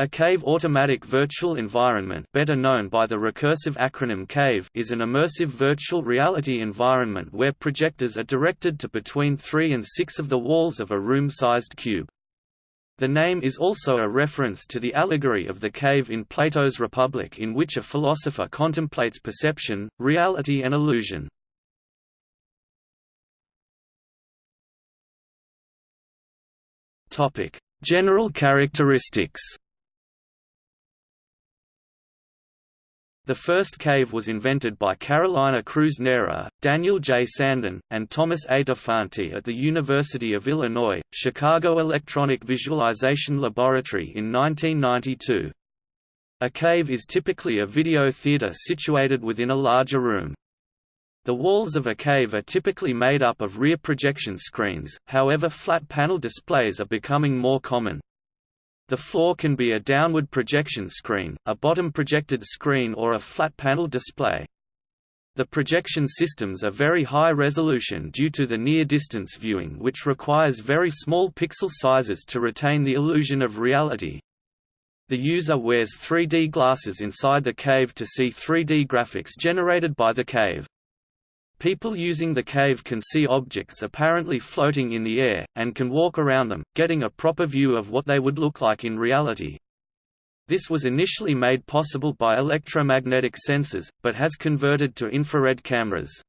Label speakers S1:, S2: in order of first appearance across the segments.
S1: A cave automatic virtual environment better known by the recursive acronym CAVE is an immersive virtual reality environment where projectors are directed to between three and six of the walls of a room-sized cube. The name is also a reference to the allegory of the cave in Plato's Republic in which a philosopher contemplates perception, reality and illusion. General characteristics The first cave was invented by Carolina Cruz-Neira, Daniel J. Sandin, and Thomas A. DeFanti at the University of Illinois, Chicago Electronic Visualization Laboratory in 1992. A cave is typically a video theater situated within a larger room. The walls of a cave are typically made up of rear projection screens, however flat panel displays are becoming more common. The floor can be a downward projection screen, a bottom projected screen or a flat panel display. The projection systems are very high resolution due to the near-distance viewing which requires very small pixel sizes to retain the illusion of reality. The user wears 3D glasses inside the cave to see 3D graphics generated by the cave. People using the cave can see objects apparently floating in the air, and can walk around them, getting a proper view of what they would look like in reality. This was initially made possible by electromagnetic sensors, but has converted to infrared cameras.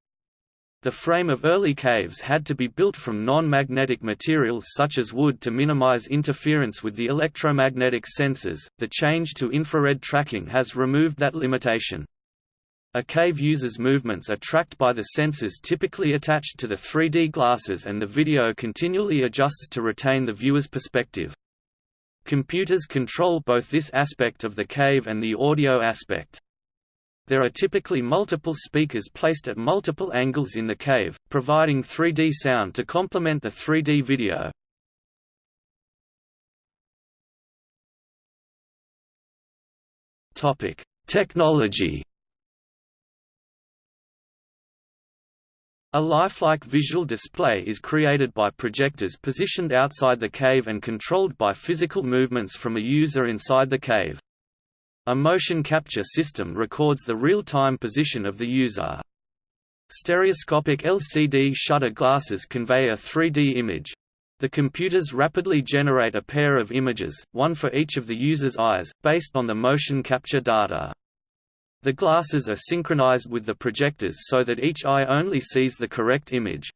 S1: The frame of early caves had to be built from non-magnetic materials such as wood to minimize interference with the electromagnetic sensors. The change to infrared tracking has removed that limitation. A cave user's movements are tracked by the sensors typically attached to the 3D glasses and the video continually adjusts to retain the viewer's perspective. Computers control both this aspect of the cave and the audio aspect. There are typically multiple speakers placed at multiple angles in the cave, providing 3D sound to complement the 3D video. Technology A lifelike visual display is created by projectors positioned outside the cave and controlled by physical movements from a user inside the cave. A motion capture system records the real-time position of the user. Stereoscopic LCD shutter glasses convey a 3D image. The computers rapidly generate a pair of images, one for each of the user's eyes, based on the motion capture data. The glasses are synchronized with the projectors so that each eye only sees the correct image.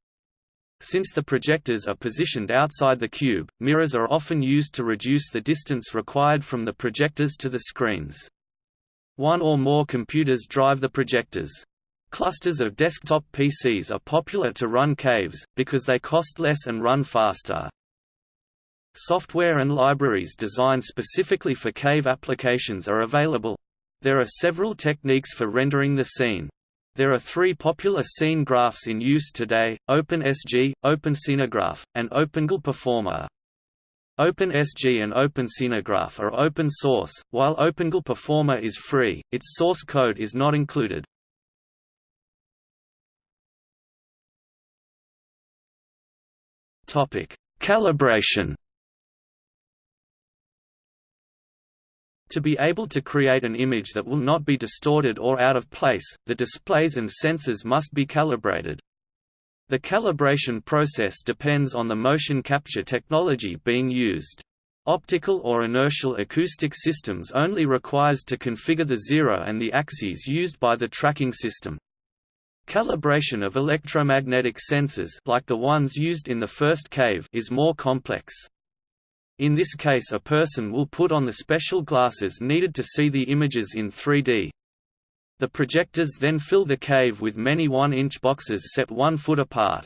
S1: Since the projectors are positioned outside the cube, mirrors are often used to reduce the distance required from the projectors to the screens. One or more computers drive the projectors. Clusters of desktop PCs are popular to run caves, because they cost less and run faster. Software and libraries designed specifically for cave applications are available, there are several techniques for rendering the scene. There are three popular scene graphs in use today, OpenSG, OpenScenegraph, and OpenGL Performer. OpenSG and OpenScenegraph are open source, while OpenGL Performer is free, its source code is not included. Calibration To be able to create an image that will not be distorted or out of place, the displays and sensors must be calibrated. The calibration process depends on the motion capture technology being used. Optical or inertial acoustic systems only requires to configure the zero and the axes used by the tracking system. Calibration of electromagnetic sensors like the ones used in the first cave is more complex. In this case a person will put on the special glasses needed to see the images in 3D. The projectors then fill the cave with many 1-inch boxes set 1 foot apart.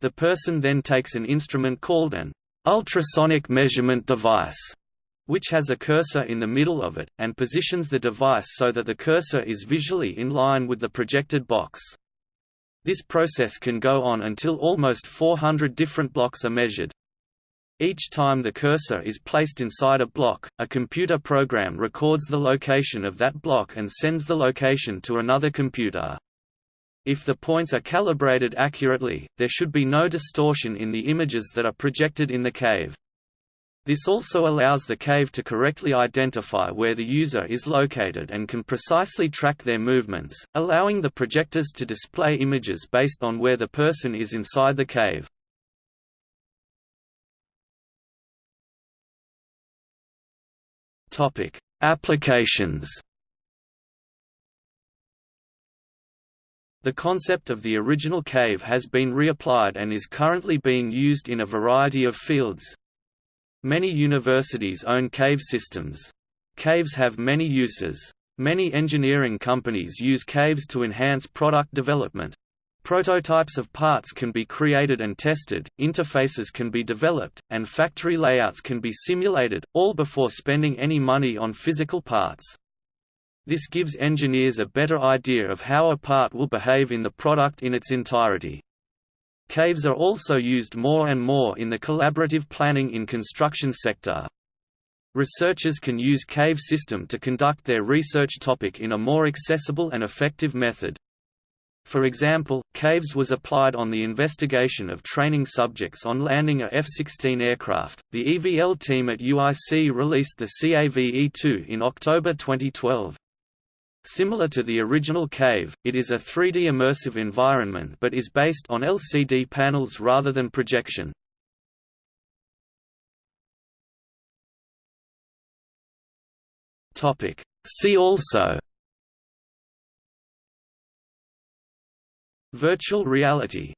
S1: The person then takes an instrument called an ultrasonic measurement device, which has a cursor in the middle of it, and positions the device so that the cursor is visually in line with the projected box. This process can go on until almost 400 different blocks are measured. Each time the cursor is placed inside a block, a computer program records the location of that block and sends the location to another computer. If the points are calibrated accurately, there should be no distortion in the images that are projected in the cave. This also allows the cave to correctly identify where the user is located and can precisely track their movements, allowing the projectors to display images based on where the person is inside the cave. Applications The concept of the original cave has been reapplied and is currently being used in a variety of fields. Many universities own cave systems. Caves have many uses. Many engineering companies use caves to enhance product development. Prototypes of parts can be created and tested, interfaces can be developed, and factory layouts can be simulated, all before spending any money on physical parts. This gives engineers a better idea of how a part will behave in the product in its entirety. Caves are also used more and more in the collaborative planning in construction sector. Researchers can use cave system to conduct their research topic in a more accessible and effective method. For example, CAVES was applied on the investigation of training subjects on landing a F-16 aircraft. The EVL team at UIC released the CAVE-2 in October 2012. Similar to the original Cave, it is a 3D immersive environment but is based on LCD panels rather than projection. See also Virtual reality